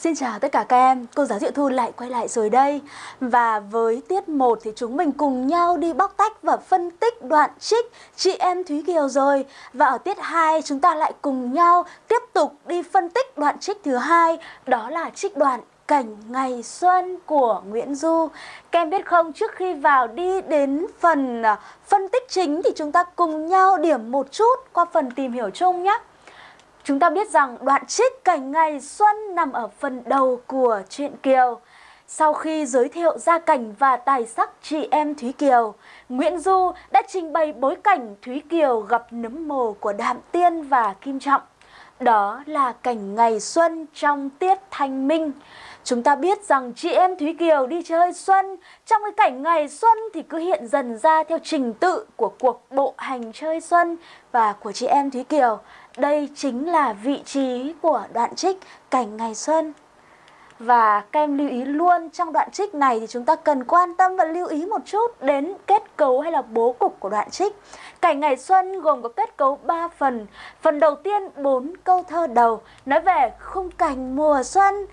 Xin chào tất cả các em, cô giáo Diệu Thu lại quay lại rồi đây. Và với tiết 1 thì chúng mình cùng nhau đi bóc tách và phân tích đoạn trích chị em Thúy Kiều rồi. Và ở tiết 2 chúng ta lại cùng nhau tiếp tục đi phân tích đoạn trích thứ hai Đó là trích đoạn Cảnh Ngày Xuân của Nguyễn Du. Các em biết không, trước khi vào đi đến phần à, phân tích chính thì chúng ta cùng nhau điểm một chút qua phần tìm hiểu chung nhé. Chúng ta biết rằng đoạn trích cảnh ngày xuân nằm ở phần đầu của truyện Kiều. Sau khi giới thiệu gia cảnh và tài sắc chị em Thúy Kiều, Nguyễn Du đã trình bày bối cảnh Thúy Kiều gặp nấm mồ của Đạm Tiên và Kim Trọng. Đó là cảnh ngày xuân trong tiết thanh minh. Chúng ta biết rằng chị em Thúy Kiều đi chơi xuân, trong cái cảnh ngày xuân thì cứ hiện dần ra theo trình tự của cuộc bộ hành chơi xuân và của chị em Thúy Kiều. Đây chính là vị trí của đoạn trích cảnh ngày xuân. Và các em lưu ý luôn trong đoạn trích này thì chúng ta cần quan tâm và lưu ý một chút đến kết cấu hay là bố cục của đoạn trích. Cảnh ngày xuân gồm có kết cấu 3 phần. Phần đầu tiên 4 câu thơ đầu nói về khung cảnh mùa xuân.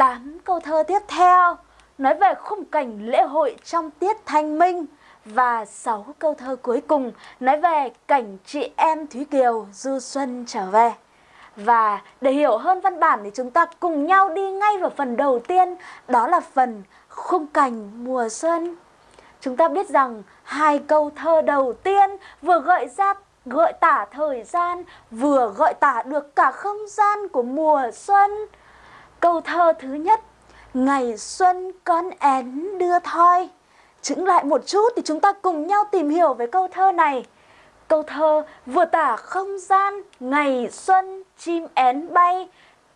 8 câu thơ tiếp theo nói về khung cảnh lễ hội trong tiết thanh minh và 6 câu thơ cuối cùng nói về cảnh chị em Thúy Kiều du xuân trở về. Và để hiểu hơn văn bản thì chúng ta cùng nhau đi ngay vào phần đầu tiên, đó là phần khung cảnh mùa xuân. Chúng ta biết rằng hai câu thơ đầu tiên vừa gợi ra gợi tả thời gian, vừa gợi tả được cả không gian của mùa xuân. Câu thơ thứ nhất, ngày xuân con én đưa thoi. Chứng lại một chút thì chúng ta cùng nhau tìm hiểu về câu thơ này. Câu thơ vừa tả không gian, ngày xuân, chim én bay.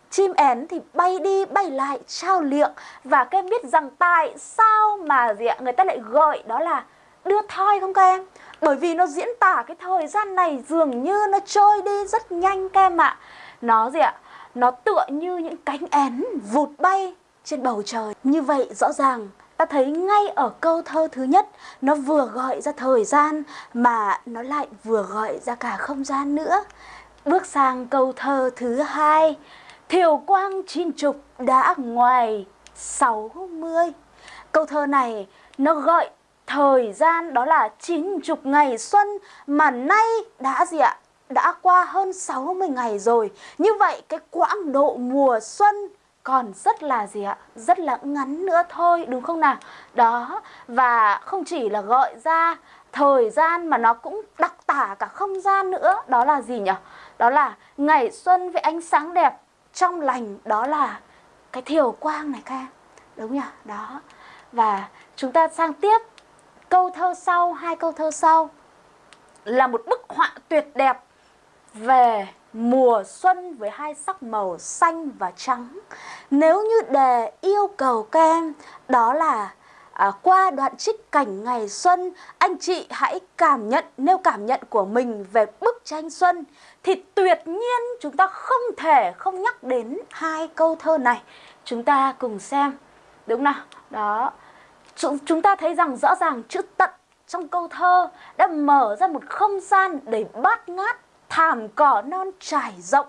Chim én thì bay đi bay lại trao liệng Và các em biết rằng tại sao mà gì ạ? người ta lại gọi đó là đưa thoi không các em? Bởi vì nó diễn tả cái thời gian này dường như nó trôi đi rất nhanh các em ạ Nó gì ạ? Nó tựa như những cánh én vụt bay trên bầu trời Như vậy rõ ràng ta thấy ngay ở câu thơ thứ nhất nó vừa gọi ra thời gian mà nó lại vừa gọi ra cả không gian nữa. Bước sang câu thơ thứ hai, thiều quang chín trục đã ngoài sáu mươi. Câu thơ này nó gọi thời gian đó là chín chục ngày xuân mà nay đã gì ạ? Đã qua hơn 60 ngày rồi. Như vậy cái quãng độ mùa xuân còn rất là gì ạ? Rất là ngắn nữa thôi đúng không nào? Đó, và không chỉ là gọi ra thời gian mà nó cũng đặc tả cả không gian nữa. Đó là gì nhỉ? Đó là ngày xuân với ánh sáng đẹp trong lành, đó là cái thiều quang này các em. Đúng nhỉ? Đó. Và chúng ta sang tiếp câu thơ sau, hai câu thơ sau là một bức họa tuyệt đẹp về mùa xuân với hai sắc màu xanh và trắng. Nếu như đề yêu cầu các em đó là à, qua đoạn trích cảnh ngày xuân, anh chị hãy cảm nhận, nêu cảm nhận của mình về bức tranh xuân thì tuyệt nhiên chúng ta không thể không nhắc đến hai câu thơ này. Chúng ta cùng xem. Đúng nào? Đó. Chúng ta thấy rằng rõ ràng chữ tận trong câu thơ đã mở ra một không gian đầy bát ngát thảm cỏ non trải rộng,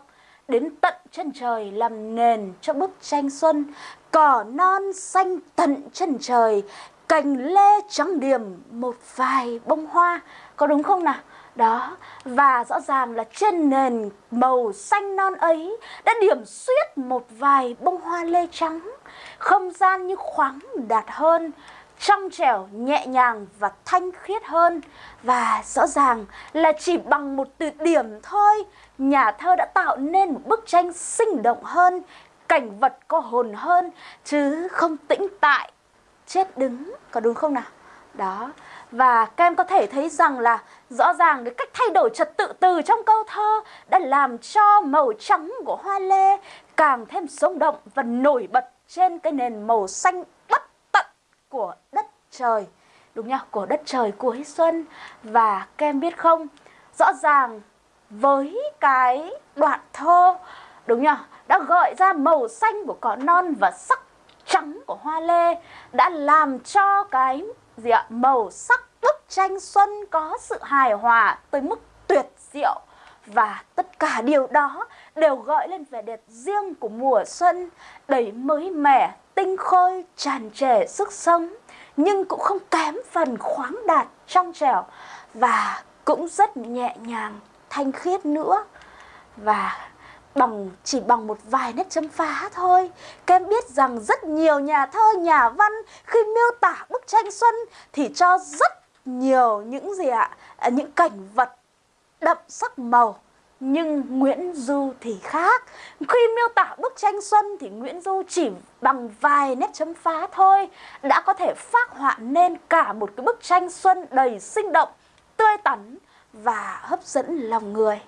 đến tận chân trời làm nền cho bức tranh xuân. Cỏ non xanh tận chân trời, cành lê trắng điểm một vài bông hoa. Có đúng không nào? Đó, và rõ ràng là trên nền màu xanh non ấy đã điểm xuyết một vài bông hoa lê trắng. Không gian như khoáng đạt hơn trong trẻo, nhẹ nhàng và thanh khiết hơn. Và rõ ràng là chỉ bằng một từ điểm thôi, nhà thơ đã tạo nên một bức tranh sinh động hơn, cảnh vật có hồn hơn, chứ không tĩnh tại, chết đứng, có đúng không nào? Đó, và các em có thể thấy rằng là rõ ràng cái cách thay đổi trật tự từ trong câu thơ đã làm cho màu trắng của hoa lê càng thêm sống động và nổi bật trên cái nền màu xanh của đất trời. Đúng nhá của đất trời cuối xuân. Và các em biết không, rõ ràng với cái đoạn thơ, đúng nhá đã gợi ra màu xanh của cỏ non và sắc trắng của hoa lê, đã làm cho cái gì ạ, màu sắc bức tranh xuân có sự hài hòa tới mức tuyệt diệu. Và tất cả điều đó đều gợi lên vẻ đẹp riêng của mùa xuân, đầy mới mẻ, tinh khôi, tràn trề sức sống, nhưng cũng không kém phần khoáng đạt, trong trẻo và cũng rất nhẹ nhàng, thanh khiết nữa. Và bằng chỉ bằng một vài nét chấm phá thôi các em biết rằng rất nhiều nhà thơ nhà văn khi miêu tả bức tranh xuân thì cho rất nhiều những gì ạ à, những cảnh vật đậm sắc màu nhưng Nguyễn Du thì khác. Khi miêu tả bức tranh Xuân thì Nguyễn Du chỉ bằng vài nét chấm phá thôi Đã có thể phát họa nên cả một cái bức tranh Xuân đầy sinh động, tươi tắn và hấp dẫn lòng người.